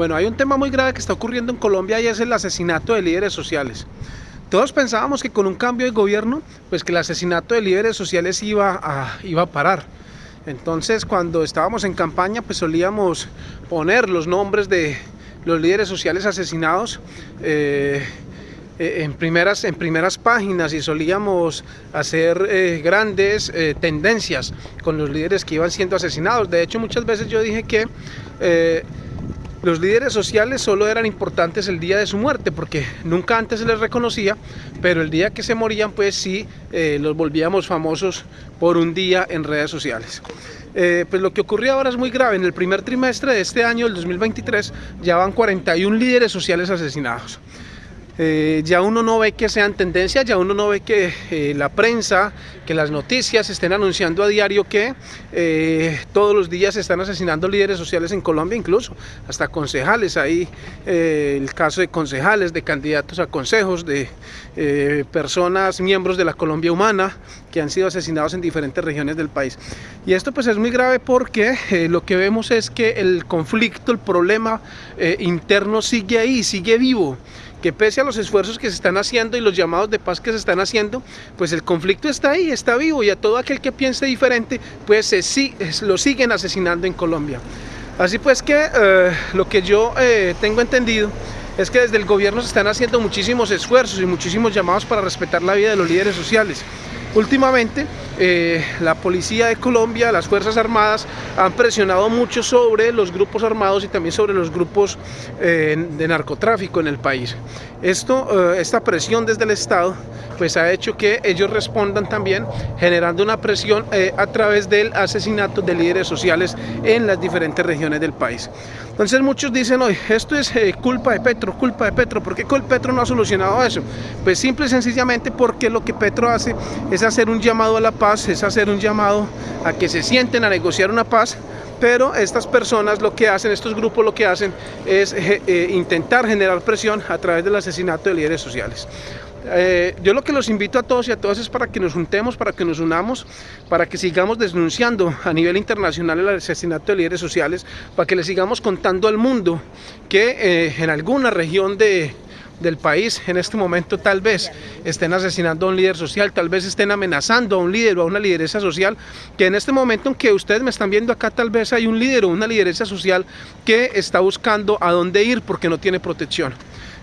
Bueno, hay un tema muy grave que está ocurriendo en Colombia y es el asesinato de líderes sociales. Todos pensábamos que con un cambio de gobierno, pues que el asesinato de líderes sociales iba a, iba a parar. Entonces, cuando estábamos en campaña, pues solíamos poner los nombres de los líderes sociales asesinados eh, eh, en, primeras, en primeras páginas y solíamos hacer eh, grandes tendencias con los líderes que iban siendo asesinados. De hecho, muchas veces yo dije que los líderes sociales solo eran importantes el día de su muerte porque nunca antes se les reconocía, pero el día que se morían pues sí eh, los volvíamos famosos por un día en redes sociales. Eh, pues lo que ocurrió ahora es muy grave, en el primer trimestre de este año, el 2023, ya van 41 líderes sociales asesinados. Eh, ya uno no ve que sean tendencias, ya uno no ve que eh, la prensa, que las noticias estén anunciando a diario que eh, todos los días se están asesinando líderes sociales en Colombia, incluso hasta concejales, ahí el caso de concejales, de candidatos a consejos, de personas, miembros de la Colombia Humana, que han sido asesinados en diferentes regiones del país. Y esto pues es muy grave porque lo que vemos es que el conflicto, el problema interno sigue ahí, sigue vivo que pese a los esfuerzos que se están haciendo y los llamados de paz que se están haciendo, pues el conflicto está ahí, está vivo y a todo aquel que piense diferente, pues se, lo siguen asesinando en Colombia. Así pues que eh, lo que yo eh, tengo entendido es que desde el gobierno se están haciendo muchísimos esfuerzos y muchísimos llamados para respetar la vida de los líderes sociales. Últimamente, eh, la policía de Colombia, las Fuerzas Armadas han presionado mucho sobre los grupos armados y también sobre los grupos eh, de narcotráfico en el país. Esto, eh, esta presión desde el Estado pues ha hecho que ellos respondan también generando una presión a través del asesinato de líderes sociales en las diferentes regiones del país. Entonces muchos dicen hoy, esto es culpa de Petro, culpa de Petro, ¿por qué Petro no ha solucionado eso? Pues simple y sencillamente porque lo que Petro hace es hacer un llamado a la paz, es hacer un llamado a que se sienten a negociar una paz pero estas personas lo que hacen, estos grupos lo que hacen es eh, eh, intentar generar presión a través del asesinato de líderes sociales. Eh, yo lo que los invito a todos y a todas es para que nos juntemos, para que nos unamos, para que sigamos denunciando a nivel internacional el asesinato de líderes sociales, para que le sigamos contando al mundo que en alguna región de, del país en este momento tal vez estén asesinando a un líder social, tal vez estén amenazando a un líder o a una lideresa social, que en este momento en que ustedes me están viendo acá tal vez hay un líder o una lideresa social que está buscando a dónde ir porque no tiene protección.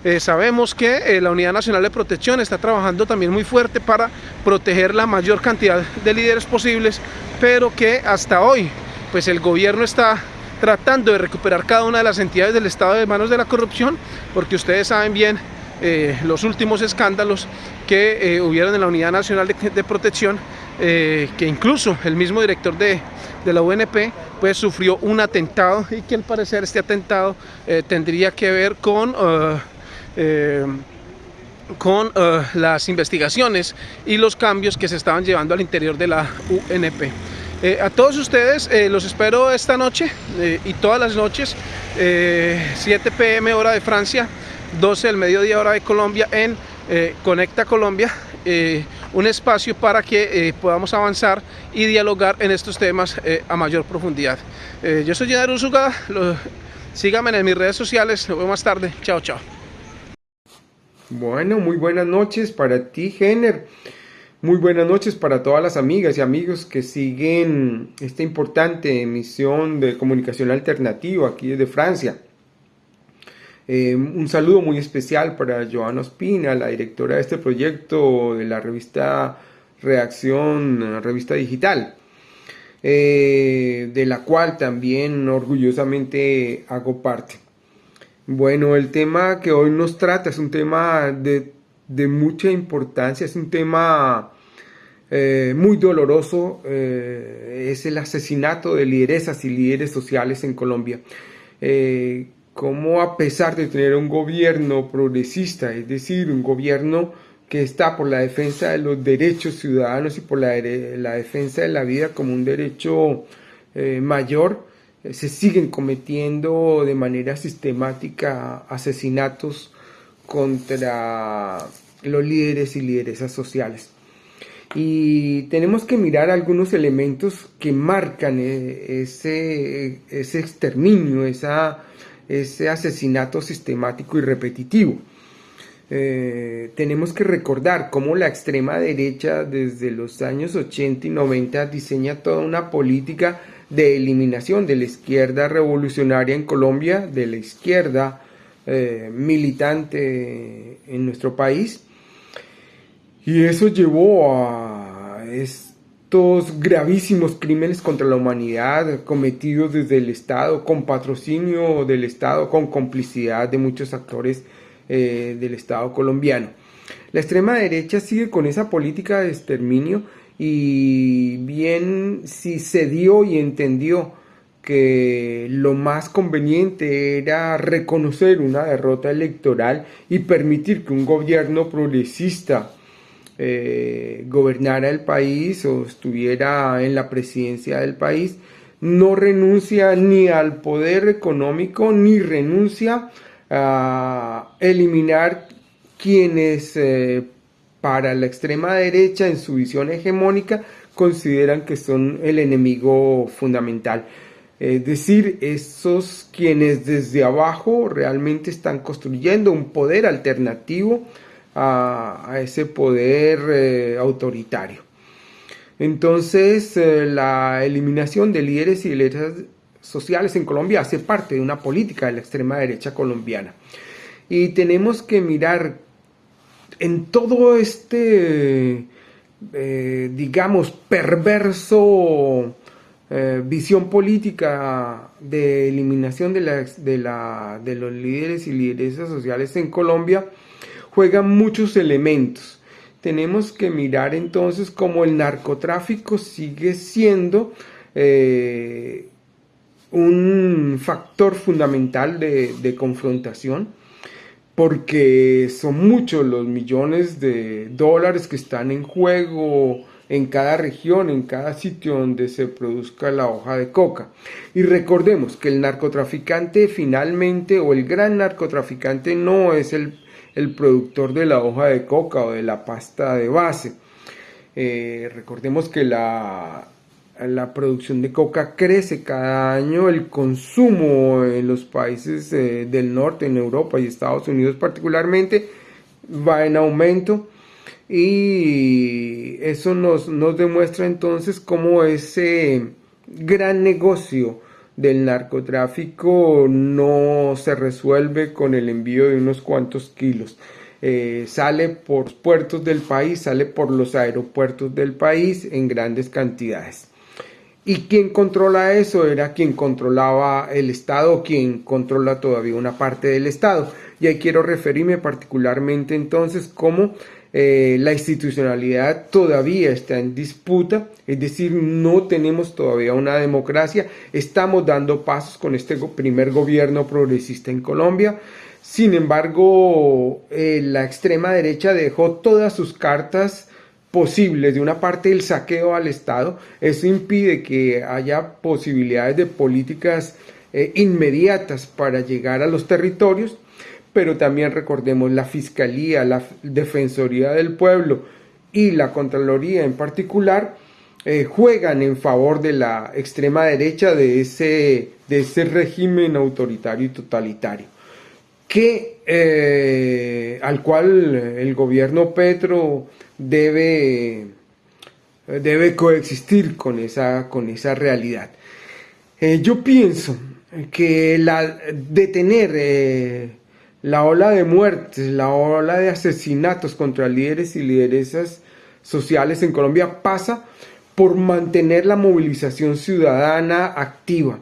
Eh, sabemos que eh, la Unidad Nacional de Protección está trabajando también muy fuerte para proteger la mayor cantidad de líderes posibles, pero que hasta hoy pues el gobierno está tratando de recuperar cada una de las entidades del Estado de manos de la corrupción, porque ustedes saben bien eh, los últimos escándalos que hubieron en la Unidad Nacional de, Protección, que incluso el mismo director de, la UNP pues sufrió un atentado y que al parecer este atentado tendría que ver con con las investigaciones y los cambios que se estaban llevando al interior de la UNP. Eh, a todos ustedes eh, los espero esta noche eh, y todas las noches, 7 pm hora de Francia, 12 del mediodía hora de Colombia en Conecta Colombia, un espacio para que podamos avanzar y dialogar en estos temas a mayor profundidad. yo soy Jenner Usuga, síganme en mis redes sociales, nos vemos más tarde, chao chao. Bueno, muy buenas noches para ti, Jenner. Muy buenas noches para todas las amigas y amigos que siguen esta importante emisión de comunicación alternativa aquí desde Francia. Eh, un saludo muy especial para Joana Ospina, la directora de este proyecto de la revista Reacción, revista digital, eh, de la cual también orgullosamente hago parte. Bueno, el tema que hoy nos trata es un tema de de mucha importancia, es un tema eh, muy doloroso, eh, es el asesinato de lideresas y líderes sociales en Colombia. Eh, como a pesar de tener un gobierno progresista, es decir, un gobierno que está por la defensa de los derechos ciudadanos y por la, la defensa de la vida como un derecho mayor, se siguen cometiendo de manera sistemática asesinatos contra los líderes y lideresas sociales. Y tenemos que mirar algunos elementos que marcan eh, ese, ese exterminio, esa ese asesinato sistemático y repetitivo. Eh, tenemos que recordar cómo la extrema derecha desde los años 80 y 90 diseña toda una política de eliminación de la izquierda revolucionaria en Colombia, de la izquierda eh, militante en nuestro país. Y eso llevó a estos gravísimos crímenes contra la humanidad cometidos desde el Estado, con patrocinio del Estado, con complicidad de muchos actores eh, del Estado colombiano. La extrema derecha sigue con esa política de exterminio y bien si se dio y entendió que lo más conveniente era reconocer una derrota electoral y permitir que un gobierno progresista eh, gobernara el país o estuviera en la presidencia del país, no renuncia ni al poder económico ni renuncia a eliminar quienes eh, para la extrema derecha en su visión hegemónica consideran que son el enemigo fundamental. Es decir, esos quienes desde abajo realmente están construyendo un poder alternativo a, ese poder eh, autoritario. Entonces, eh, la eliminación de líderes y líderes sociales en Colombia hace parte de una política de la extrema derecha colombiana. Y tenemos que mirar en todo este, eh, digamos, perverso eh, visión política de eliminación de, los líderes y lideresas sociales en Colombia, juegan muchos elementos. Tenemos que mirar entonces cómo el narcotráfico sigue siendo eh, un factor fundamental de, confrontación porque son muchos los millones de dólares que están en juego en cada región, en cada sitio donde se produzca la hoja de coca. Y recordemos que el narcotraficante finalmente, o el gran narcotraficante, no es el, productor de la hoja de coca o de la pasta de base. Eh, recordemos que la, la producción de coca crece cada año, el consumo en los países eh, del norte, en Europa y Estados Unidos particularmente, va en aumento y eso nos, nos demuestra entonces cómo ese gran negocio del narcotráfico no se resuelve con el envío de unos cuantos kilos. Eh, sale por puertos del país, sale por los aeropuertos del país en grandes cantidades. ¿Y quién controla eso? Era quien controlaba el Estado, quien controla todavía una parte del Estado. Y ahí quiero referirme particularmente entonces cómo eh, la institucionalidad todavía está en disputa, es decir, no tenemos todavía una democracia, estamos dando pasos con este primer gobierno progresista en Colombia. Sin embargo, eh, la extrema derecha dejó todas sus cartas posibles, de una parte el saqueo al Estado, eso impide que haya posibilidades de políticas eh, inmediatas para llegar a los territorios, pero también recordemos la Fiscalía, la Defensoría del Pueblo y la Contraloría en particular, eh, juegan en favor de la extrema derecha de ese, de ese régimen autoritario y totalitario, que, eh, al cual el gobierno Petro debe, debe coexistir con esa, con esa realidad. Eh, yo pienso que la, detener eh, la ola de muertes, la ola de asesinatos contra líderes y lideresas sociales en Colombia pasa por mantener la movilización ciudadana activa.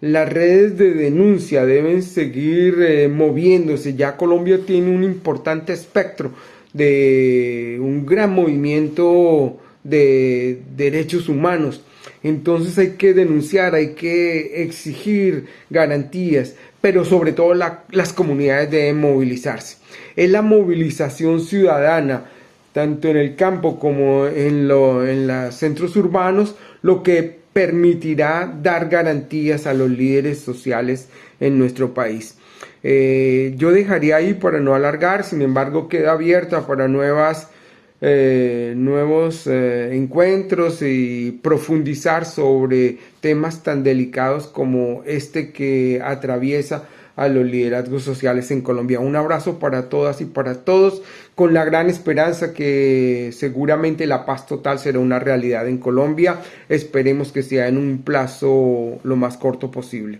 Las redes de denuncia deben seguir eh, moviéndose. Ya Colombia tiene un importante espectro de un gran movimiento de derechos humanos. Entonces hay que denunciar, hay que exigir garantías, pero sobre todo las comunidades deben movilizarse. Es la movilización ciudadana, tanto en el campo como en, en los centros urbanos, lo que permitirá dar garantías a los líderes sociales en nuestro país. Eh, yo dejaría ahí para no alargar, sin embargo queda abierta para nuevas, eh, nuevos eh, encuentros y profundizar sobre temas tan delicados como este que atraviesa a los liderazgos sociales en Colombia. Un abrazo para todas y para todos, con la gran esperanza que seguramente la paz total será una realidad en Colombia. Esperemos que sea en un plazo lo más corto posible.